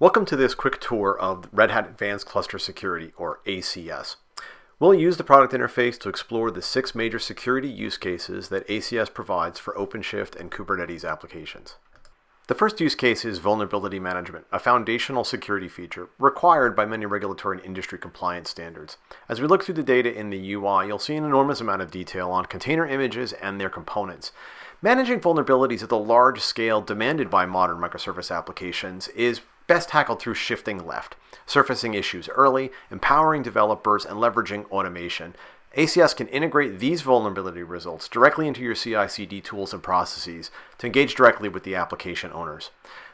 Welcome to this quick tour of Red Hat Advanced Cluster Security, or ACS. We'll use the product interface to explore the six major security use cases that ACS provides for OpenShift and Kubernetes applications. The first use case is vulnerability management, a foundational security feature required by many regulatory and industry compliance standards. As we look through the data in the UI, you'll see an enormous amount of detail on container images and their components. Managing vulnerabilities at the large scale demanded by modern microservice applications is best tackled through shifting left, surfacing issues early, empowering developers, and leveraging automation. ACS can integrate these vulnerability results directly into your CI/CD tools and processes to engage directly with the application owners.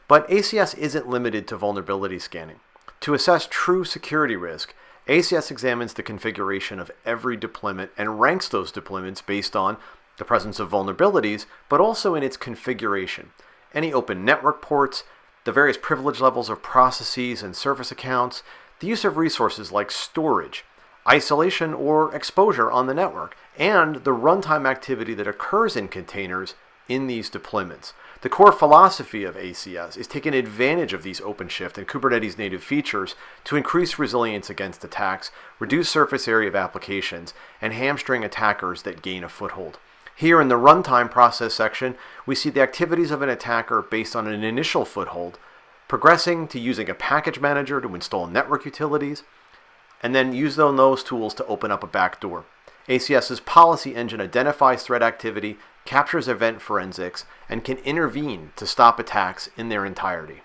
But ACS isn't limited to vulnerability scanning. To assess true security risk, ACS examines the configuration of every deployment and ranks those deployments based on the presence of vulnerabilities, but also in its configuration. Any open network ports, the various privilege levels of processes and service accounts, the use of resources like storage, isolation or exposure on the network, and the runtime activity that occurs in containers in these deployments. The core philosophy of ACS is taking advantage of these OpenShift and Kubernetes native features to increase resilience against attacks, reduce surface area of applications, and hamstring attackers that gain a foothold. Here in the runtime process section, we see the activities of an attacker based on an initial foothold, progressing to using a package manager to install network utilities, and then use those tools to open up a backdoor. ACS's policy engine identifies threat activity, captures event forensics, and can intervene to stop attacks in their entirety.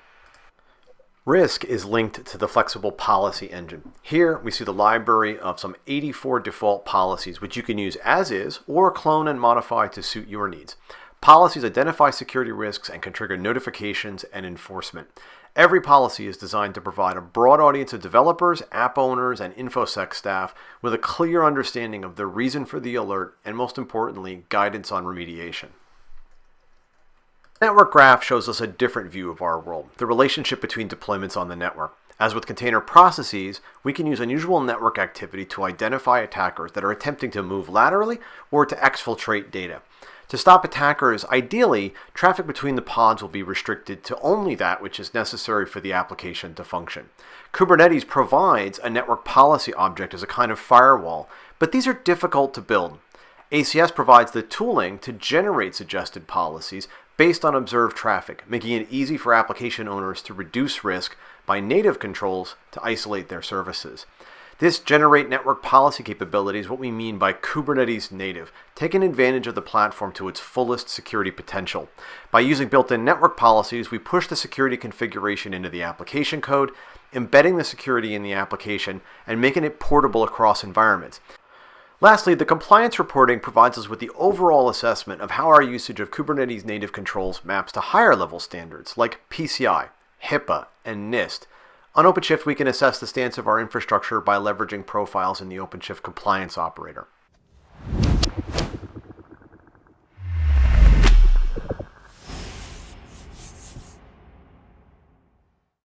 Risk is linked to the flexible policy engine. Here we see the library of some 84 default policies which you can use as is or clone and modify to suit your needs. Policies identify security risks and can trigger notifications and enforcement. Every policy is designed to provide a broad audience of developers, app owners, and InfoSec staff with a clear understanding of the reason for the alert and most importantly, guidance on remediation. Network graph shows us a different view of our world, the relationship between deployments on the network. As with container processes, we can use unusual network activity to identify attackers that are attempting to move laterally or to exfiltrate data. To stop attackers, ideally, traffic between the pods will be restricted to only that which is necessary for the application to function. Kubernetes provides a network policy object as a kind of firewall, but these are difficult to build. ACS provides the tooling to generate suggested policies based on observed traffic, making it easy for application owners to reduce risk by native controls to isolate their services. This generate network policy capability is what we mean by Kubernetes native, taking advantage of the platform to its fullest security potential. By using built-in network policies, we push the security configuration into the application code, embedding the security in the application, and making it portable across environments. Lastly, the compliance reporting provides us with the overall assessment of how our usage of Kubernetes native controls maps to higher level standards like PCI, HIPAA, and NIST. On OpenShift, we can assess the stance of our infrastructure by leveraging profiles in the OpenShift compliance operator.